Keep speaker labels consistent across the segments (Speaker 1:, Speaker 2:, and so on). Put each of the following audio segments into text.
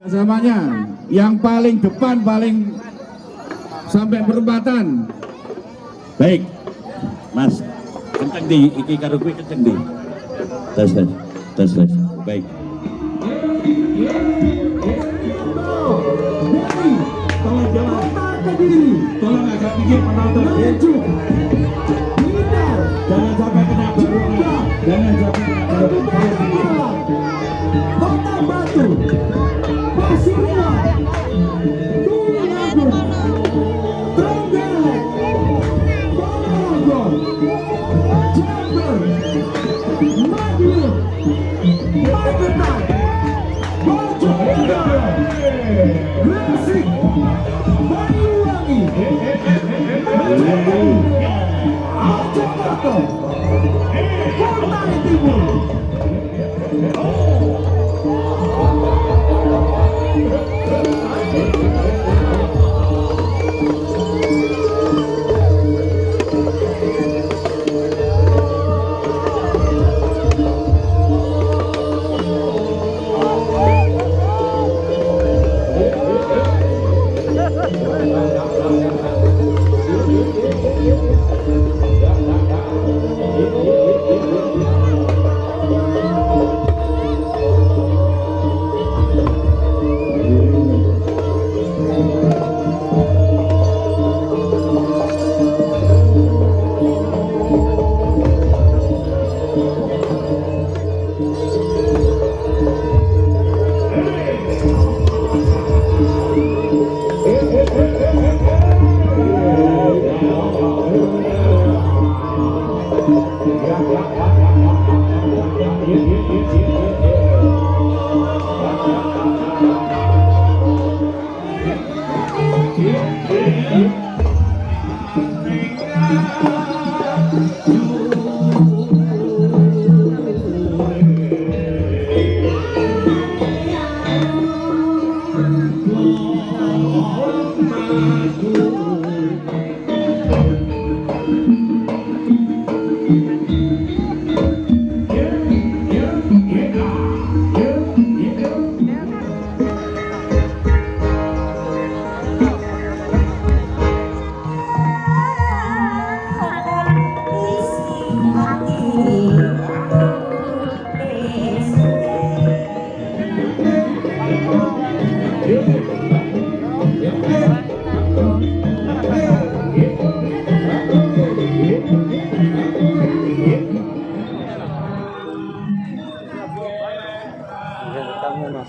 Speaker 1: Samanya yang paling depan paling sampai perempatan.
Speaker 2: Baik, Mas, kenceng di iki karo kuwi kenceng di. Tes tes tes tes. Baik.
Speaker 3: Tolong agak penonton. Maju. Jangan sampai kena berubah. Jangan sampai kena berubah. Thank you.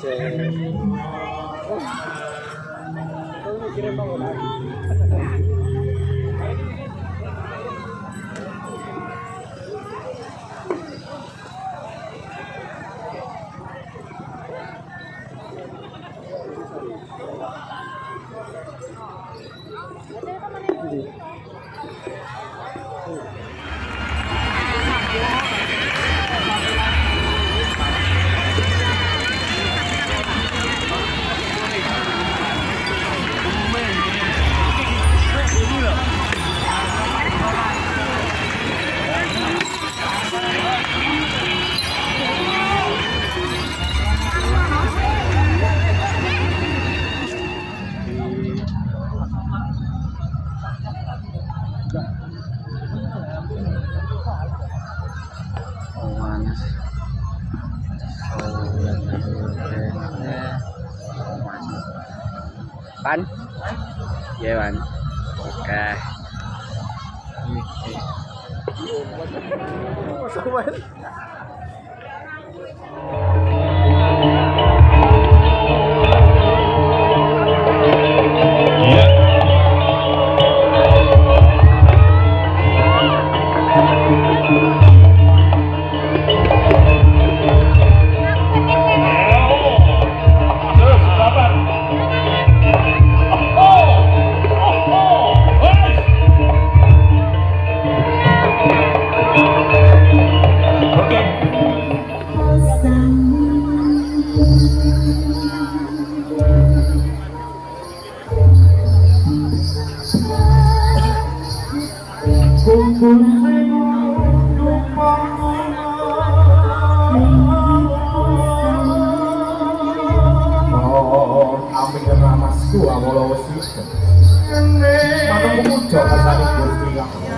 Speaker 3: Sí. Todos quieren volar.
Speaker 4: Pan? Iya, Pan. Oke.
Speaker 3: Oh
Speaker 2: Ambil
Speaker 3: ke ramasku, awal-awal sih. Mana kamu jawab tadi, Gusti?